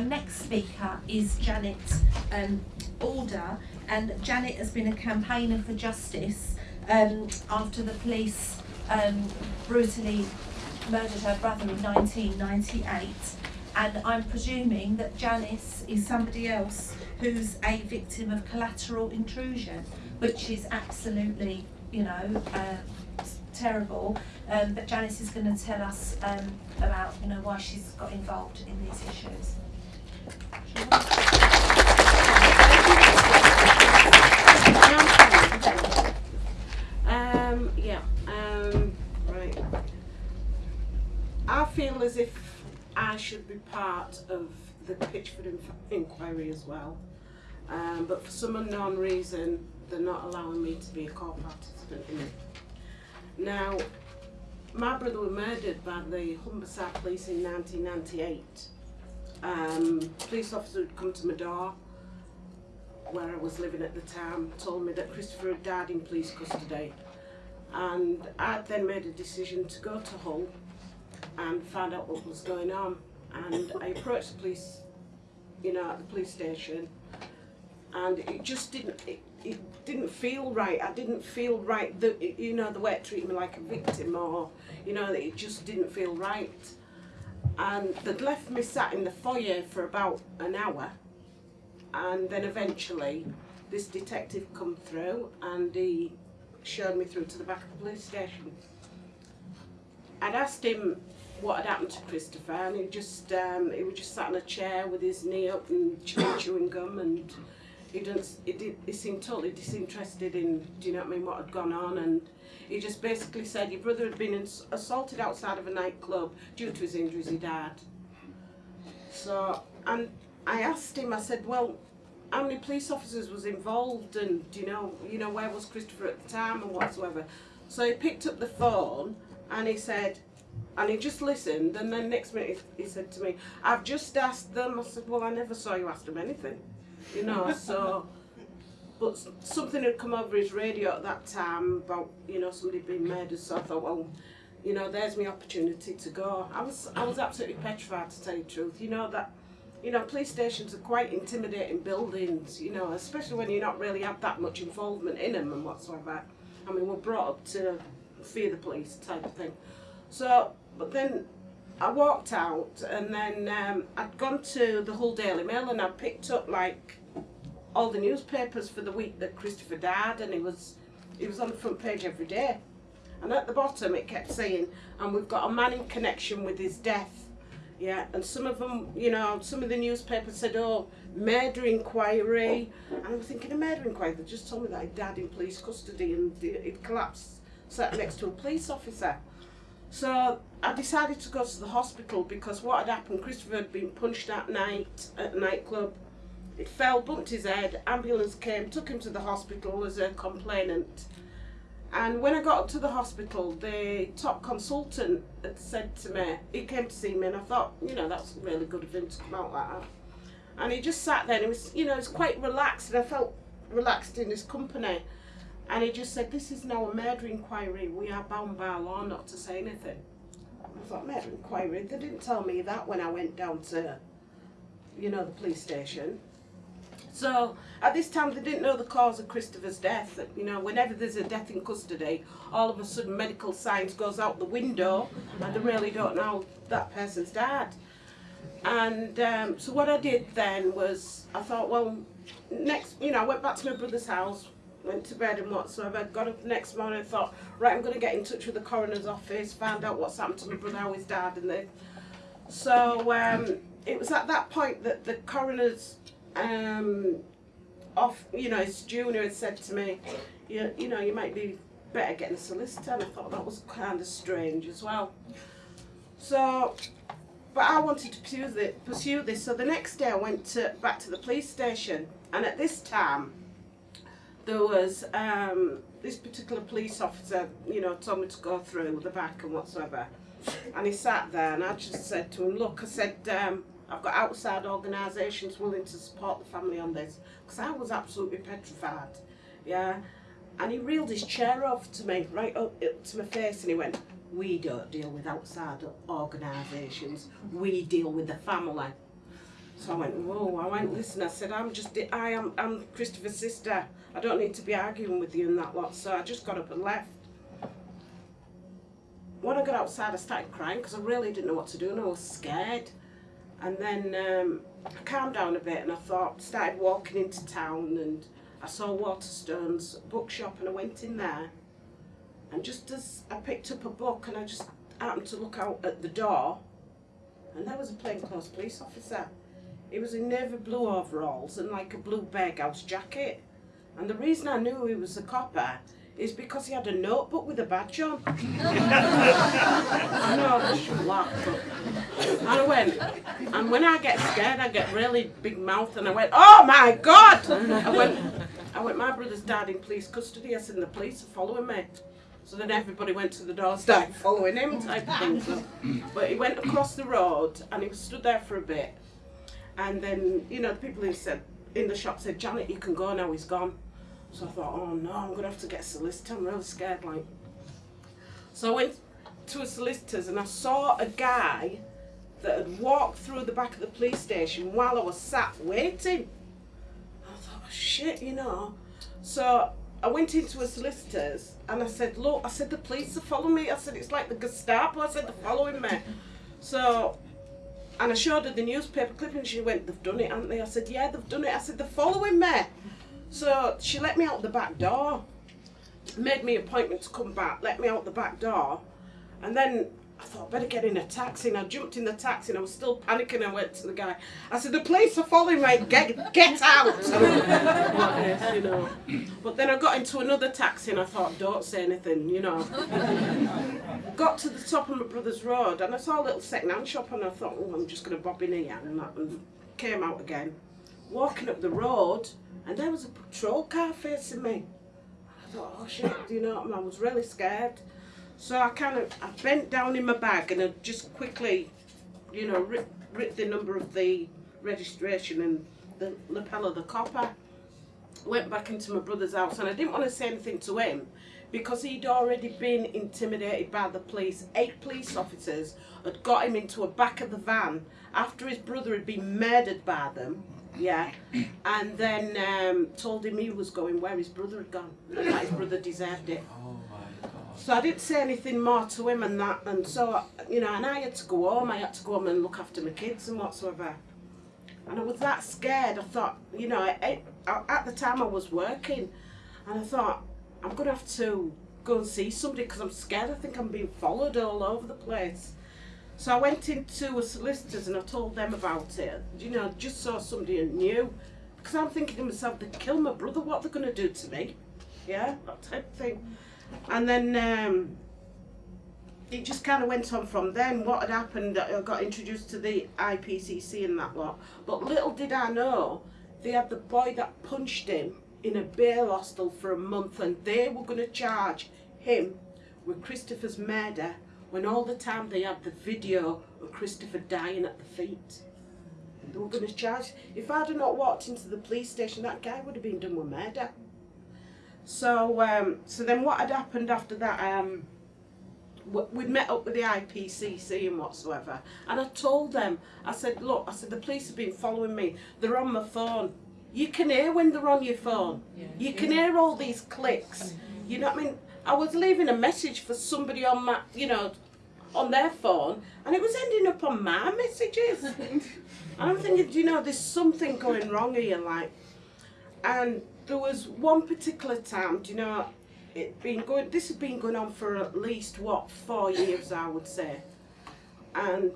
our next speaker is Janet um, Alder, and Janet has been a campaigner for justice um, after the police um, brutally murdered her brother in 1998. And I'm presuming that Janice is somebody else who's a victim of collateral intrusion, which is absolutely, you know, uh, terrible. Um, but Janice is going to tell us um, about, you know, why she's got involved in these issues. Um, yeah, um, right. I feel as if I should be part of the Pitchford inquiry as well. Um, but for some unknown reason, they're not allowing me to be a co-participant in it. Now, my brother was murdered by the Humberside police in 1998. Um, police officer had come to my door where I was living at the time, told me that Christopher had died in police custody. And I then made a decision to go to Hull and find out what was going on. And I approached the police, you know, at the police station, and it just didn't, it, it didn't feel right. I didn't feel right, the, you know, the way it treated me like a victim or, you know, it just didn't feel right. And they'd left me sat in the foyer for about an hour and then eventually this detective come through and he showed me through to the back of the police station. I'd asked him what had happened to Christopher and he just um, he was just sat in a chair with his knee up and chewing, chewing gum and he didn't he, did, he seemed totally disinterested in do you know what I mean what had gone on and he just basically said your brother had been assaulted outside of a nightclub due to his injuries he died. So and I asked him, I said, well, how many police officers was involved and do you know, you know, where was Christopher at the time and whatsoever. So he picked up the phone and he said, and he just listened and then next minute he, he said to me, I've just asked them. I said, well, I never saw you ask them anything, you know, so, but something had come over his radio at that time about, you know, somebody being murdered, so I thought, well, you know, there's my opportunity to go. I was, I was absolutely petrified to tell you the truth, you know, that you know, police stations are quite intimidating buildings, you know, especially when you not really have that much involvement in them and whatsoever. I mean, we're brought up to fear the police type of thing. So, but then I walked out and then um, I'd gone to the Hull Daily Mail and I picked up like all the newspapers for the week that Christopher died and it was, it was on the front page every day. And at the bottom it kept saying, and we've got a man in connection with his death. Yeah, and some of them, you know, some of the newspapers said, oh, murder inquiry. And I was thinking, a murder inquiry? They just told me that he died in police custody and it collapsed sat next to a police officer. So I decided to go to the hospital because what had happened, Christopher had been punched that night at a nightclub. It fell, bumped his head, ambulance came, took him to the hospital as a complainant. And when I got to the hospital, the top consultant had said to me, he came to see me, and I thought, you know, that's really good of him to come out like that. And he just sat there, and he was, you know, he was quite relaxed, and I felt relaxed in his company. And he just said, this is now a murder inquiry. We are bound by law not to say anything. I thought, murder inquiry? They didn't tell me that when I went down to, you know, the police station. So at this time, they didn't know the cause of Christopher's death. You know, whenever there's a death in custody, all of a sudden medical science goes out the window, and they really don't know that person's died. And um, so what I did then was, I thought, well, next, you know, I went back to my brother's house, went to bed and whatsoever. Got up the next morning thought, right, I'm going to get in touch with the coroner's office, find out what's happened to my brother, how he's died, and then. So um, it was at that point that the coroner's um, off, you know, his junior had said to me, you, you know, you might be better getting a solicitor. And I thought that was kind of strange as well. So, but I wanted to pursue pursue this. So the next day I went to, back to the police station, and at this time there was um, this particular police officer, you know, told me to go through the back and whatsoever. And he sat there, and I just said to him, "Look," I said, um, "I've got outside organisations willing to support the family on this," because I was absolutely petrified. Yeah, and he reeled his chair off to me, right up, up to my face, and he went, "We don't deal with outside organisations. We deal with the family." So I went, whoa, I went, listen, I said, I'm just, I am, I'm Christopher's sister. I don't need to be arguing with you and that lot. So I just got up and left. When I got outside, I started crying because I really didn't know what to do and I was scared. And then um, I calmed down a bit and I thought, started walking into town and I saw Waterstone's bookshop and I went in there. And just as I picked up a book and I just happened to look out at the door, and there was a plainclothes police officer. He was in navy blue overalls and like a blue house jacket. And the reason I knew he was a copper is because he had a notebook with a badge on. I know I should laugh, but and I went, and when I get scared, I get really big mouth, and I went, oh my god! I went, I went, my brother's died in police custody. I said, the police are following me. So then everybody went to the door, started following him, type of thing. So, but he went across the road, and he stood there for a bit, and then you know the people who said in the shop said, Janet, you can go now. He's gone. So I thought, oh no, I'm gonna have to get a solicitor. I'm really scared, like. So I went to a solicitor's and I saw a guy that had walked through the back of the police station while I was sat waiting. I thought, oh, shit, you know. So I went into a solicitor's and I said, look, I said, the police are following me. I said, it's like the Gestapo. I said, they're following me. So, and I showed her the newspaper clipping. and she went, they've done it, haven't they? I said, yeah, they've done it. I said, they're following me. So she let me out the back door, made me appointment to come back, let me out the back door, and then I thought, I better get in a taxi. And I jumped in the taxi and I was still panicking. I went to the guy. I said, the police are following me. Get, get out. you know. But then I got into another taxi and I thought, don't say anything, you know. Got to the top of my brother's road and I saw a little second-hand shop and I thought, oh, I'm just going to bob in here. And, that, and came out again. Walking up the road and there was a patrol car facing me. I thought, oh shit, you know, I was really scared. So I kind of I bent down in my bag and I just quickly, you know, ripped, ripped the number of the registration and the lapel of the copper. Went back into my brother's house and I didn't want to say anything to him because he'd already been intimidated by the police. Eight police officers had got him into a back of the van after his brother had been murdered by them. Yeah, and then um, told him he was going where his brother had gone. That his brother deserved it. So I didn't say anything more to him and that, and so, you know, and I had to go home, I had to go home and look after my kids and whatsoever. And I was that scared, I thought, you know, I, I, at the time I was working, and I thought, I'm going to have to go and see somebody because I'm scared, I think I'm being followed all over the place. So I went into a solicitor's and I told them about it, you know, just saw somebody knew. Because I'm thinking to myself, they kill my brother, what they're they going to do to me? Yeah, that type of thing. And then um, it just kind of went on from then. What had happened, I got introduced to the IPCC and that lot. But little did I know, they had the boy that punched him in a bail hostel for a month and they were going to charge him with Christopher's murder when all the time they had the video of Christopher dying at the feet. They were going to charge. If I'd have not walked into the police station, that guy would have been done with murder. So, um, so then what had happened after that, um, we'd met up with the IPCC and whatsoever, and I told them, I said, look, I said, the police have been following me, they're on my phone. You can hear when they're on your phone. Yeah. You can hear all these clicks. You know what I mean? I was leaving a message for somebody on my, you know, on their phone, and it was ending up on my messages. and I'm thinking, you know, there's something going wrong here, like, and there was one particular time, do you know, it been going, this has been going on for at least, what, four years, I would say. And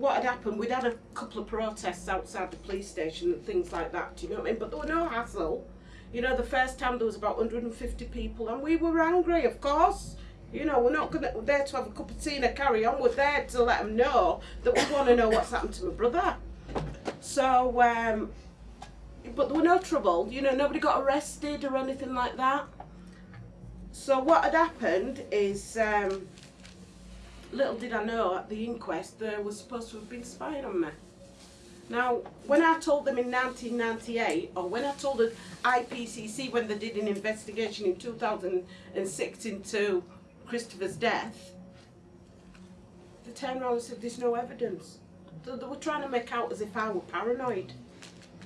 what had happened, we'd had a couple of protests outside the police station and things like that, do you know what I mean? But there were no hassle. You know, the first time there was about 150 people and we were angry, of course. You know, we're not gonna, we're there to have a cup of tea and a carry on. We're there to let them know that we want to know what's happened to my brother. So, um, but there were no trouble, you know, nobody got arrested or anything like that. So what had happened is, um, little did I know at the inquest they were supposed to have been spying on me. Now, when I told them in 1998, or when I told the IPCC when they did an investigation in 2006 into Christopher's death, they turned around and said, there's no evidence. They, they were trying to make out as if I were paranoid.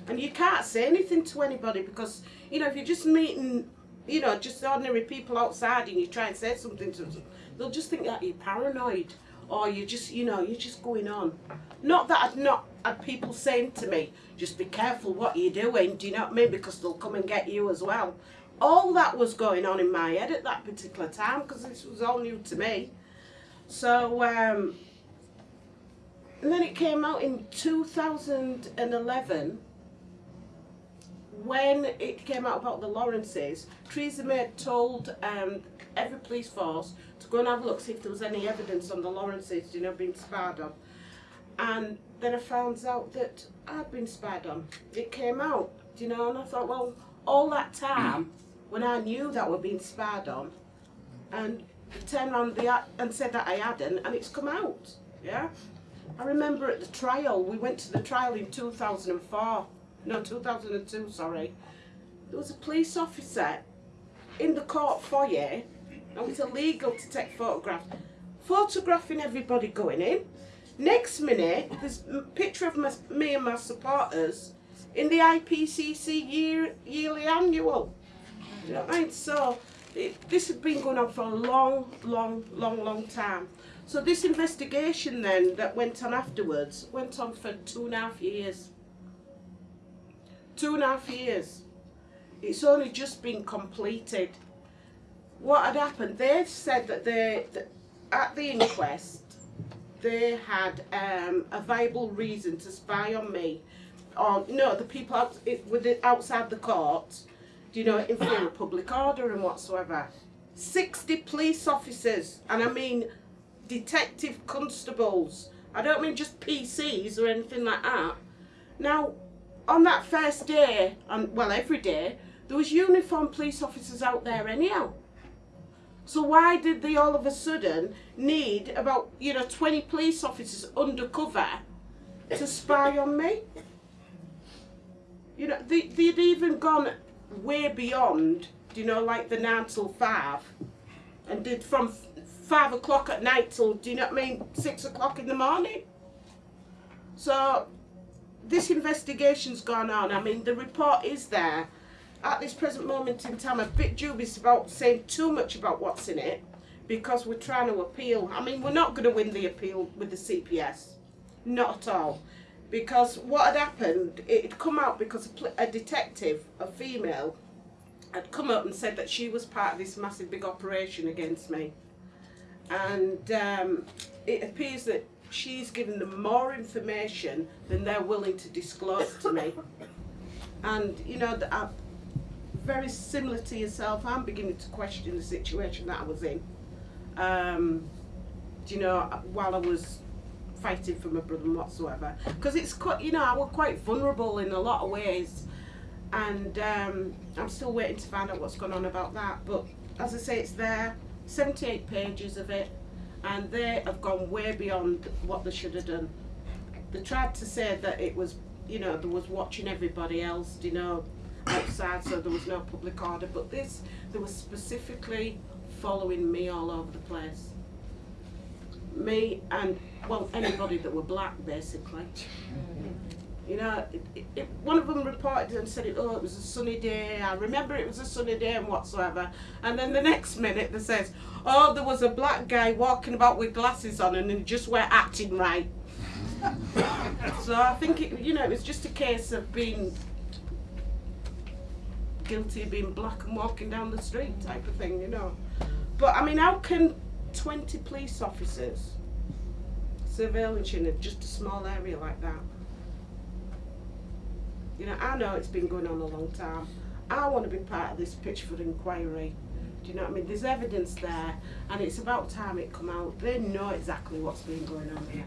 And you can't say anything to anybody because, you know, if you're just meeting, you know, just ordinary people outside and you try and say something to them, they'll just think that you're paranoid or you're just, you know, you're just going on. Not that I've not had people saying to me, just be careful what you're doing, do you know what I mean? Because they'll come and get you as well. All that was going on in my head at that particular time because this was all new to me. So, um, and then it came out in 2011 when it came out about the Lawrences, Theresa May told um, every police force to go and have a look, see if there was any evidence on the Lawrences, you know, being spied on. And then I found out that I'd been spied on. It came out, you know, and I thought, well, all that time when I knew that we're being spied on, and turned around the, and said that I hadn't, and it's come out, yeah. I remember at the trial, we went to the trial in 2004, no, 2002, sorry. There was a police officer in the court foyer, and it's illegal to take photographs, photographing everybody going in. Next minute, there's a picture of my, me and my supporters in the IPCC year, yearly annual. Do you know what I mean? So, it, this has been going on for a long, long, long, long time. So this investigation then that went on afterwards went on for two and a half years. Two and a half years. It's only just been completed. What had happened? They said that they, that at the inquest, they had um, a viable reason to spy on me. Or no, the people out, it, outside the court, do you know, in fear of public order and whatsoever. 60 police officers, and I mean detective constables. I don't mean just PCs or anything like that. Now, on that first day, and well, every day, there was uniformed police officers out there anyhow. So why did they all of a sudden need about, you know, 20 police officers undercover to spy on me? You know, they, they'd even gone way beyond, you know, like the 9 till 5 and did from five o'clock at night till, do you know what I mean, six o'clock in the morning. So this investigation's gone on. I mean, the report is there. At this present moment in time, I'm a bit dubious about saying too much about what's in it because we're trying to appeal. I mean, we're not going to win the appeal with the CPS. Not at all. Because what had happened, it had come out because a, a detective, a female, had come up and said that she was part of this massive big operation against me and um, it appears that she's given them more information than they're willing to disclose to me. And you know, I'm very similar to yourself. I'm beginning to question the situation that I was in. Um, you know, while I was fighting for my brother whatsoever, because it's quite, you know, I was quite vulnerable in a lot of ways, and um, I'm still waiting to find out what's going on about that. But as I say, it's there. 78 pages of it and they have gone way beyond what they should have done. They tried to say that it was, you know, there was watching everybody else, you know, outside so there was no public order, but this, they were specifically following me all over the place. Me and, well, anybody that were black basically. You know, it, it, one of them reported and said, it, oh, it was a sunny day. I remember it was a sunny day and whatsoever. And then the next minute they says, oh, there was a black guy walking about with glasses on and he just weren't acting right. so I think, it, you know, it was just a case of being guilty of being black and walking down the street type of thing, you know. But, I mean, how can 20 police officers surveillance in just a small area like that? You know, I know it's been going on a long time. I want to be part of this Pitchford inquiry. Do you know what I mean? There's evidence there, and it's about time it come out. They know exactly what's been going on here.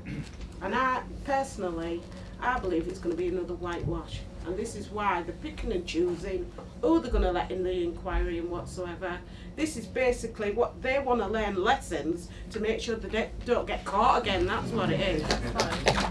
And I, personally, I believe it's going to be another whitewash. And this is why they're picking and choosing who they're going to let in the inquiry and whatsoever. This is basically what they want to learn lessons to make sure they don't get caught again. That's what it is.